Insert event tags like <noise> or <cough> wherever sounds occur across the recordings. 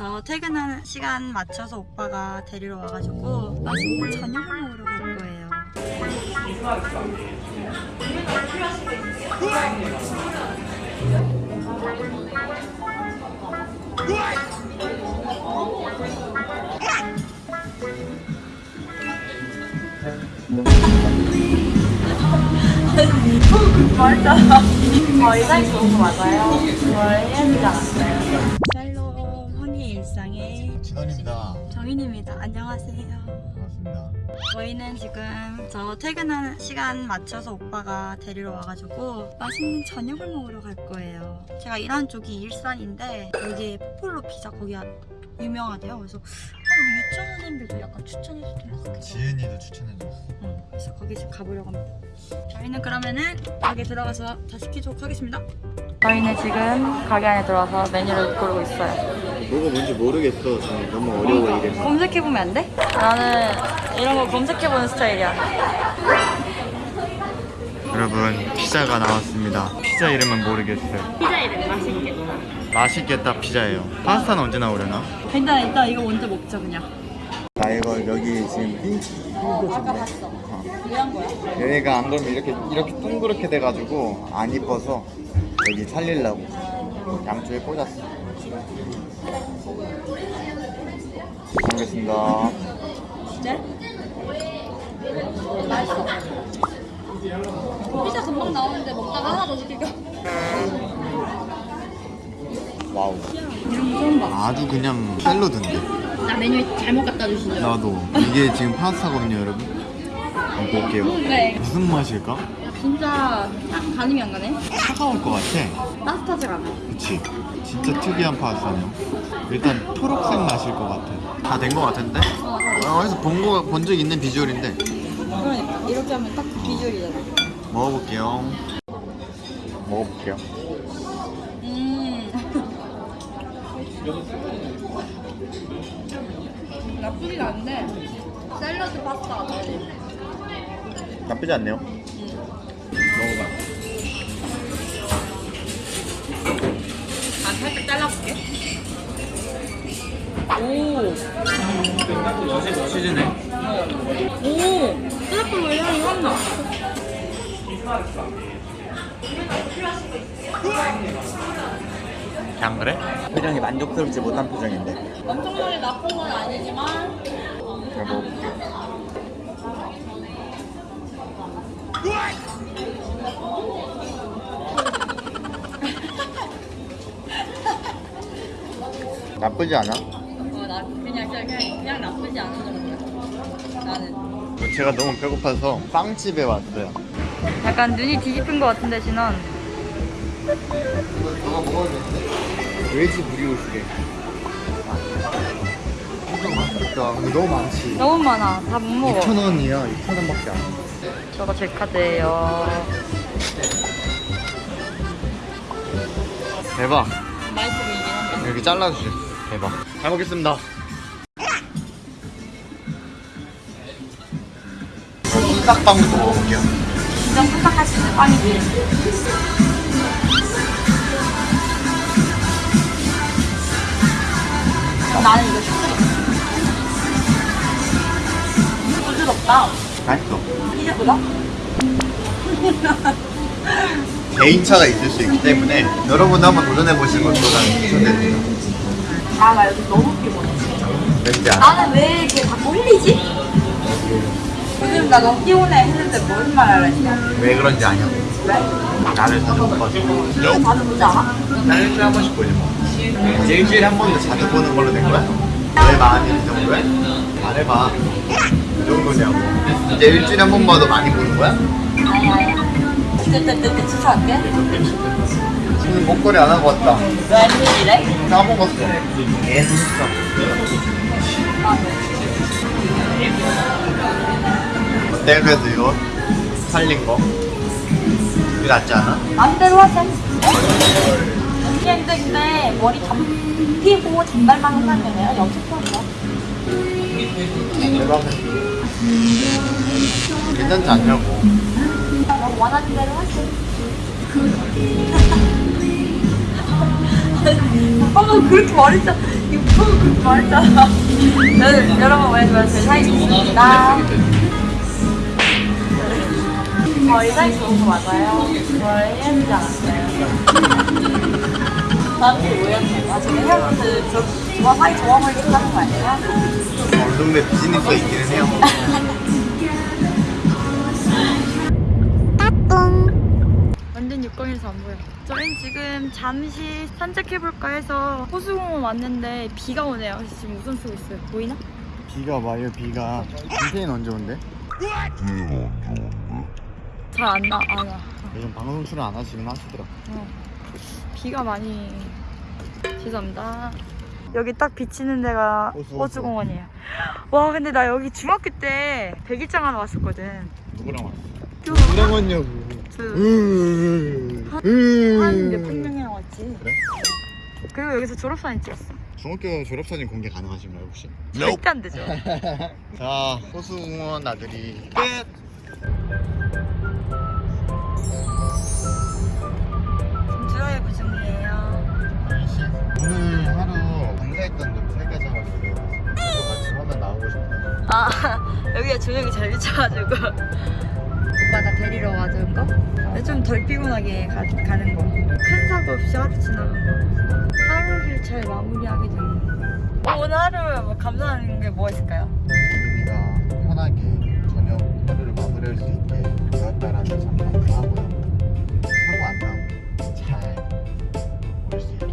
저 퇴근하는 시간 맞춰서 오빠가 데리러 와가지고 맛있는 저녁을 먹으러 갈 거예요. 맞아. 어, 이사님 너무 맞아요. 뭘 해야 되지 않았어요? 일상의 진원입니다. 정인입니다. 안녕하세요. 반갑습니다. 저희는 지금 저 퇴근하는 시간 맞춰서 오빠가 데리러 와가지고 맛있는 저녁을 먹으러 갈 거예요. 제가 일하는 쪽이 일산인데 여기 포폴로 피자 거기가 유명하대요. 그래서 어, 우리 유치원생들도 약간 추천해주면 좋겠어요. 지은이도 추천해줬어. 응, 그래서 거기 지금 가보려고 합니다. 저희는 그러면은 가게 들어가서 다 시 키도록 하겠습니다. 저희는 지금 가게 안에 들어와서 메뉴를 고르고 있어요. 뭐가 뭔지 모르겠어. 저는 너무 어려워 이래. 검색해보면 안 돼? 나는 이런 거 검색해보는 스타일이야. 여러분 피자가 나왔습니다. 피자 이름은 모르겠어요. 피자 이름 맛있겠다. 맛있겠다 피자예요. 파스타는 언제 나오려나? 일단 일단 이거 먼저 먹자 그냥. 나 이거 여기 지금 핑 아까 봤어. 왜한 거야? 얘가 안 그러면 이렇게 이렇게 둥그렇게 돼가지고 안 이뻐서 여기 살리려고 양쪽에 꽂았어. 먹겠습니다. 네? 맛있어. 피자 금방 나오는데 먹다가 하나 더 시킬까? wow. 이런 거 처음 봐. 아주 그냥 샐러드인데. 나 메뉴 잘못 갖다 주시죠. 나도 이게 지금 파스타거든요, 여러분. 한번 볼게요. 네. 무슨 맛일까? 진짜 딱 가늠이 안 가네. 차가울 것 같아. 따뜻하지가 않아. 그치? 진짜 특이한 파스타네요. 일단 초록색 맛일 것 같아. 다 된 것 같은데? 어, 다 어, 어디서 본적 있는 비주얼인데. 그러니까 이렇게 하면 딱 그 비주얼이잖아. 먹어볼게요. 먹어볼게요. 음. 나쁘진 않은데 샐러드 돼. 나쁘지 않네요. 먹어봐. 아, 살짝 잘라볼게. 오. 치즈네. 오. 트러플로 향이 확 나. 그냥 그래? 표정이 만족스럽지 못한 표정인데. 엄청나게 나쁜 건 아니지만 제가 먹어볼게요. <laughs> 나쁘지 않아? 어, 나 그냥 그냥 그냥 나쁘지 않은 정도야. 나는. 제가 너무 배고파서 빵집에 왔어요. 약간 눈이 뒤집힌 것 같은데 진원. 이거 누가 먹었는데? 외지 브리오시래. 엄청 맛있다. 근데 너무 많지. 너무 많아. 다 못 먹어. 2,000원이야. 2,000원밖에 안 돼. 저거 제 카드예요. 대박. 맛있어 보이긴 한데. 이렇게 잘라주세요. 대박. 잘 먹겠습니다. 싹빵도 먹어볼게요. 수 있는 빵이지. 나는 이거 슈크림. 부드럽다. 맛있어. 이제보다? <laughs> 개인차가 있을 수 있기 때문에 여러분도 한번 도전해보시는 것도 나는 추천드립니다. 아, 나 여기 너무 피곤해. 나는 왜 이렇게 자꾸 흘리지? 요즘 나 너무 피곤해 했는데 무슨 말 하려 했냐? 왜 그런지 아냐고. 왜? 나를. 이거 다들 보지 않아? 난 일주일에 한 번씩 보지 뭐. 이제 일주일에 한 번도 자주 보는 걸로 된 거야? 내 마음이 이 정도야? 말해봐. 이 정도냐고. 이제 일주일에 한 번 봐도 많이 보는 거야? 뜨뜨뜨뜨 추천할게. 오늘 목걸이 안 하고 왔다. 웬일이래? 까먹었어. 애했어. 어때 그래도 이거 살린 거? 이게 낫지 않아? 마음대로 하자. 근데 근데 머리 잡히고 단발만 염색하는 거야. 대박이야. 괜찮지 않냐고. 너 원하는 대로 하지. <laughs> 오빠가 그렇게 말했어. 유튜브 말했잖아. 여러분, 여러분 말해주면 제 사이 좋습니다. 저희 사이 좋은 거 맞아요? 뭘 헤어지지 않았어요? 아, 지금 사이 거 아니에요? 어느 정도의 비즈니스가 있기는 해요. 완전 육광에서 안 보여. 저희는 지금 잠시 산책해볼까 해서 호수공원 왔는데 비가 오네요. 그래서 지금 우산 쓰고 있어요. 보이나? 비가 와요, 비가. 캠페인 언제 온대? 잘안 나, 안 와. 요즘 방송 출연 안 하시긴 하시더라. 어. 비가 많이 죄송합니다. 여기 딱 비치는 데가 호수, 호수. 호수공원이에요. 와 근데 나 여기 중학교 때 백일장 하러 왔었거든. 누구랑 왔어? 저 누구랑 왔냐고. 한 몇백 명이랑 왔지. 그래? 그리고 여기서 졸업사진 찍었어. 중학교 졸업사진 공개 가능하신가요, 혹시? 절대 안 되죠. <laughs> 자, 호수공원 나들이 끝! 세 가지 하나 보내요. 저도 같이 화면 나오고 싶어요. 아 <laughs> 여기가 조명이 잘 비쳐가지고 오빠 나 데리러 와준 거? 좀 덜 피곤하게 가, 가는 거. 큰 사고 없이 하루 지나간 거. 하루를 잘 마무리하게 되는 거. 어, 오늘 하루 뭐 감사하는 게 뭐가 있을까요? 재민이가 편하게 저녁 하루를 마무리할 수 있게 되었다라는 점 감사하고요. 사고 안 나고 잘 올 수 있게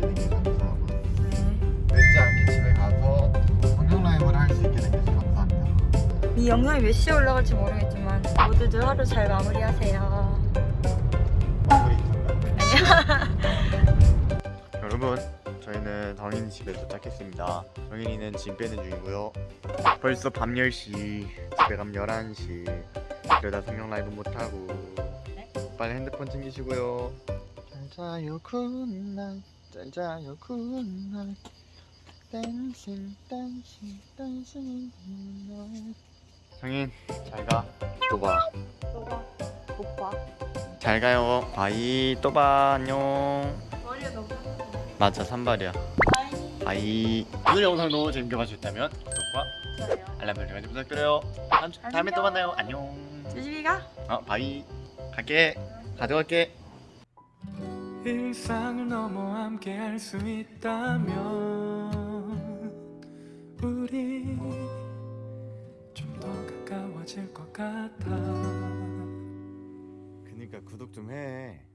이 영상이 몇 시에 올라갈지 모르겠지만 모두들 하루 잘 마무리하세요. 마무리 <laughs> 여러분 저희는 덩인이 집에 도착했습니다. 덩인이는 짐 빼는 중이고요. 벌써 밤 10시 집에 가면 11시. 그러다 성경 라이브 못하고 빨리 핸드폰 챙기시고요. 잘 자요 good night. 잘 자요 good night. dancing dancing dancing. good night 성인 잘가. 또봐. 오빠, 오빠. 잘 가요. bye 또 봐. 안녕. 머리가 너무 맞아 산발이야. bye. bye. 오늘 영상도 재밌게 봐주셨다면 구독과 좋아요. 알람 설정까지 부탁드려요. 다음, 주- 다음에 또 안녕. 만나요. 안녕. 조심히 가. 어 bye. 갈게. 가져갈게. 일상을 넘어 함께 할 수 있다면 그니까 구독 좀 해